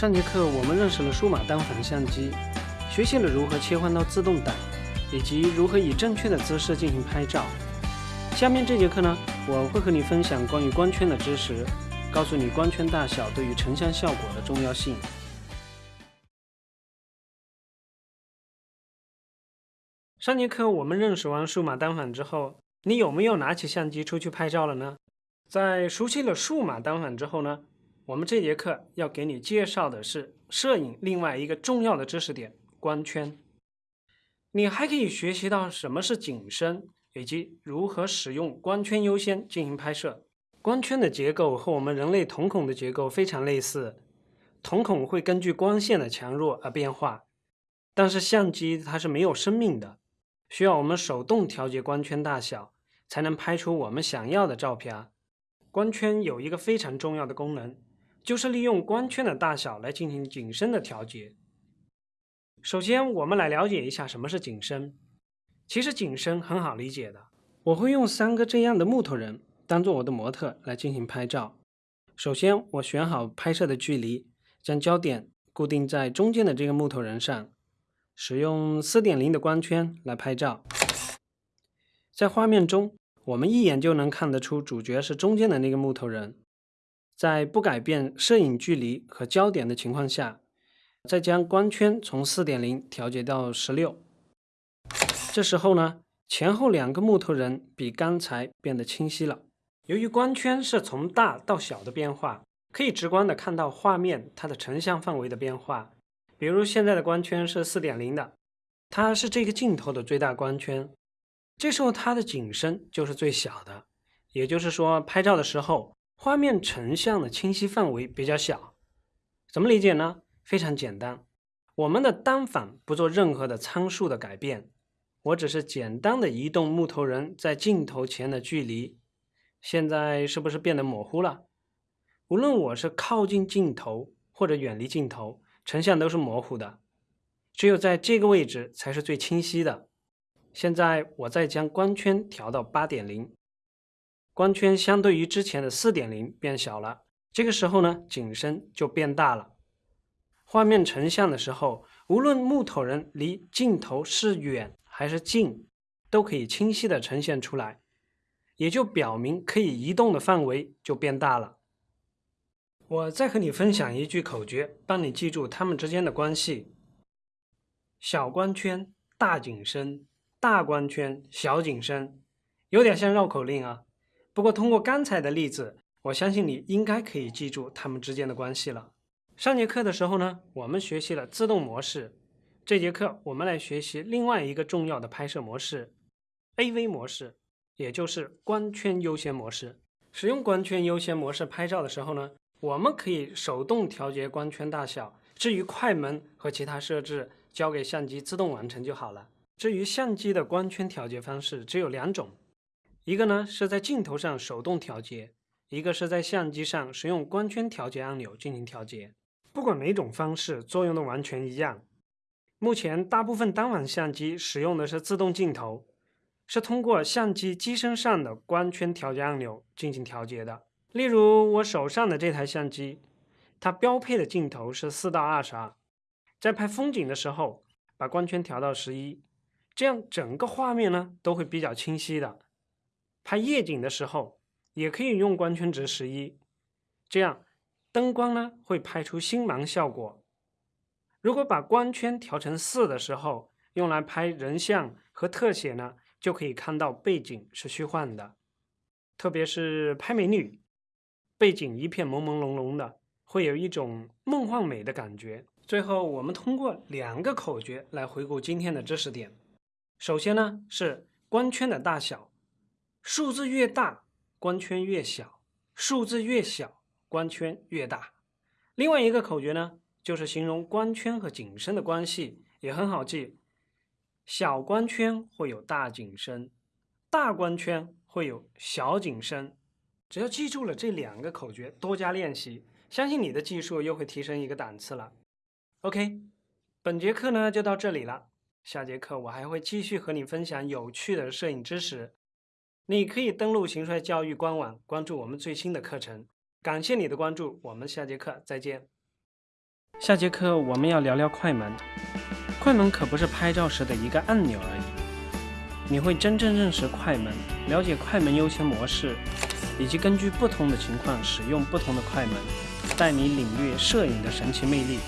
上节课我们认识了数码单反相机，学习了如何切换到自动挡，以及如何以正确的姿势进行拍照。下面这节课呢，我会和你分享关于光圈的知识，告诉你光圈大小对于成像效果的重要性。上节课我们认识完数码单反之后，你有没有拿起相机出去拍照了呢？在熟悉了数码单反之后呢，我们这节课要给你介绍的是摄影另外一个重要的知识点——光圈。你还可以学习到什么是景深，以及如何使用光圈优先进行拍摄。光圈的结构和我们人类瞳孔的结构非常类似，瞳孔会根据光线的强弱而变化，但是相机它是没有生命的。需要我们手动调节光圈大小，才能拍出我们想要的照片。光圈有一个非常重要的功能，就是利用光圈的大小来进行景深的调节。首先，我们来了解一下什么是景深。其实景深很好理解的，我会用三个这样的木头人当做我的模特来进行拍照。首先，我选好拍摄的距离，将焦点固定在中间的这个木头人上。使用四点零的光圈来拍照，在画面中，我们一眼就能看得出主角是中间的那个木头人。在不改变摄影距离和焦点的情况下，再将光圈从四点零调节到十六。这时候呢，前后两个木头人比刚才变得清晰了。由于光圈是从大到小的变化，可以直观的看到画面它的成像范围的变化。比如现在的光圈是四点零的，它是这个镜头的最大光圈，这时候它的景深就是最小的，也就是说拍照的时候画面成像的清晰范围比较小。怎么理解呢？非常简单，我们的单反不做任何的参数的改变，我只是简单的移动木头人在镜头前的距离，现在是不是变得模糊了？无论我是靠近镜头或者远离镜头。成像都是模糊的，只有在这个位置才是最清晰的。现在我再将光圈调到八点零，光圈相对于之前的四点零变小了。这个时候呢，景深就变大了。画面成像的时候，无论木头人离镜头是远还是近，都可以清晰的呈现出来，也就表明可以移动的范围就变大了。我再和你分享一句口诀，帮你记住它们之间的关系：小光圈大景深，大光圈小景深，有点像绕口令啊。不过通过刚才的例子，我相信你应该可以记住它们之间的关系了。上节课的时候呢，我们学习了自动模式，这节课我们来学习另外一个重要的拍摄模式 ——AV 模式，也就是光圈优先模式。使用光圈优先模式拍照的时候呢，我们可以手动调节光圈大小，至于快门和其他设置，交给相机自动完成就好了。至于相机的光圈调节方式只有两种，一个呢是在镜头上手动调节，一个是在相机上使用光圈调节按钮进行调节。不管哪种方式，作用都完全一样。目前大部分单反相机使用的是自动镜头，是通过相机机身上的光圈调节按钮进行调节的。例如我手上的这台相机，它标配的镜头是四到二十二，在拍风景的时候，把光圈调到十一，这样整个画面呢都会比较清晰的。拍夜景的时候，也可以用光圈值十一，这样灯光呢会拍出星芒效果。如果把光圈调成四的时候，用来拍人像和特写呢，就可以看到背景是虚幻的，特别是拍美女。背景一片朦朦胧胧的，会有一种梦幻美的感觉。最后，我们通过两个口诀来回顾今天的知识点。首先呢是光圈的大小，数字越大，光圈越小；数字越小，光圈越大。另外一个口诀呢，就是形容光圈和景深的关系，也很好记。小光圈会有大景深，大光圈会有小景深。只要记住了这两个口诀，多加练习，相信你的技术又会提升一个档次了。OK，本节课呢就到这里了，下节课我还会继续和你分享有趣的摄影知识。你可以登录行帅教育官网，关注我们最新的课程。感谢你的关注，我们下节课再见。下节课我们要聊聊快门。快门可不是拍照时的一个按钮而已，你会真正认识快门，了解快门优先模式，以及根据不同的情况使用不同的快门，带你领略摄影的神奇魅力。